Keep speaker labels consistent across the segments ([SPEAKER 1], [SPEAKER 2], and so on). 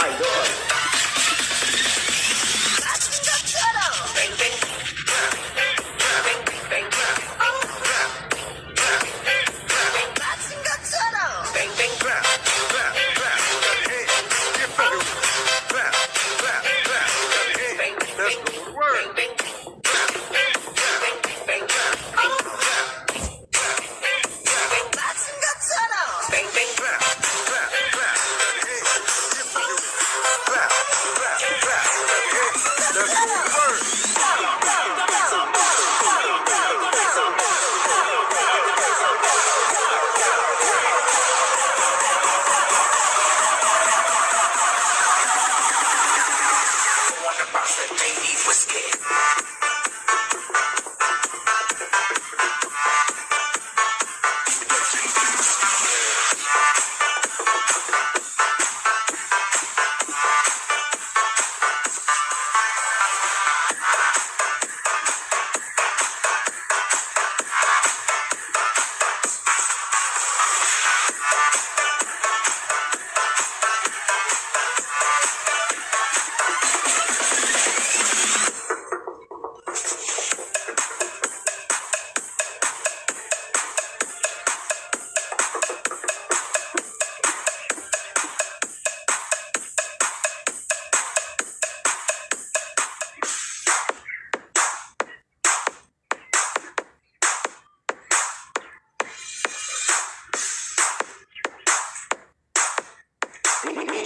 [SPEAKER 1] Bang Bang, bang, bang, bang.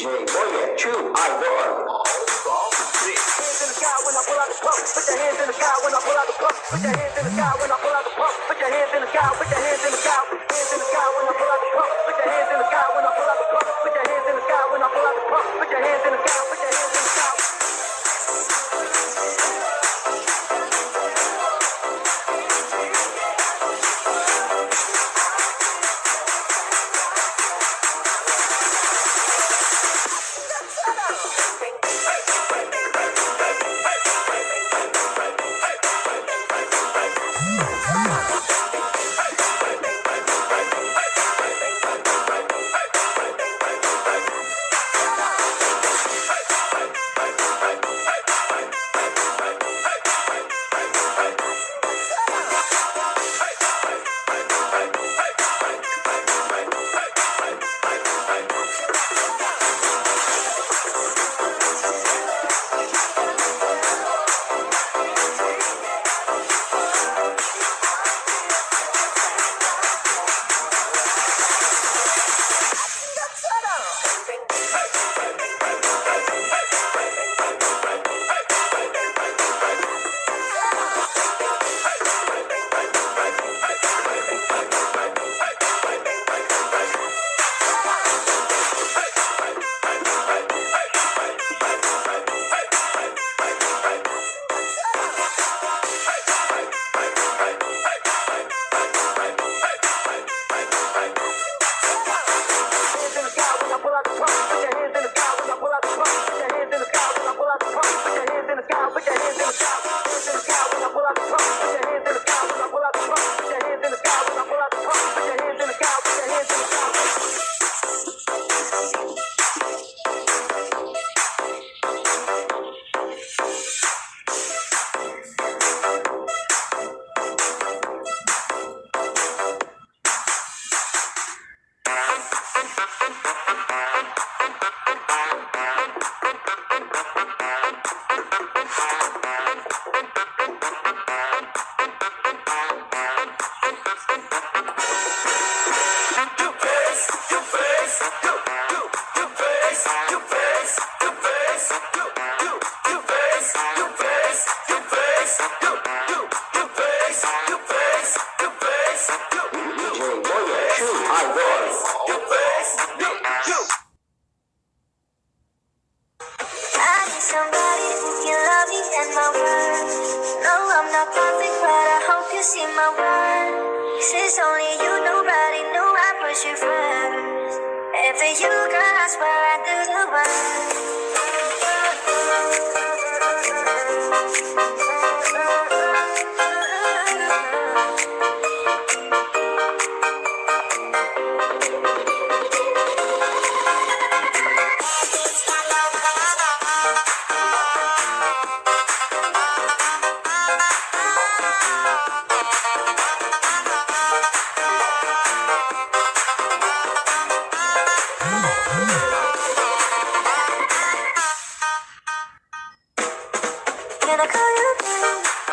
[SPEAKER 2] DJ Boya, true,
[SPEAKER 3] I won. Put your hands in the sky when I pull out the pump. Put your hands in the sky when I pull out the pump. Put your hands in the sky. Put your hands in the sky. Hands in the sky when I
[SPEAKER 4] somebody who can love me and my word. No, I'm not perfect, but I hope you see my word. Since only you, nobody knew I put you first. And for you, girl, I swear. Can I call you?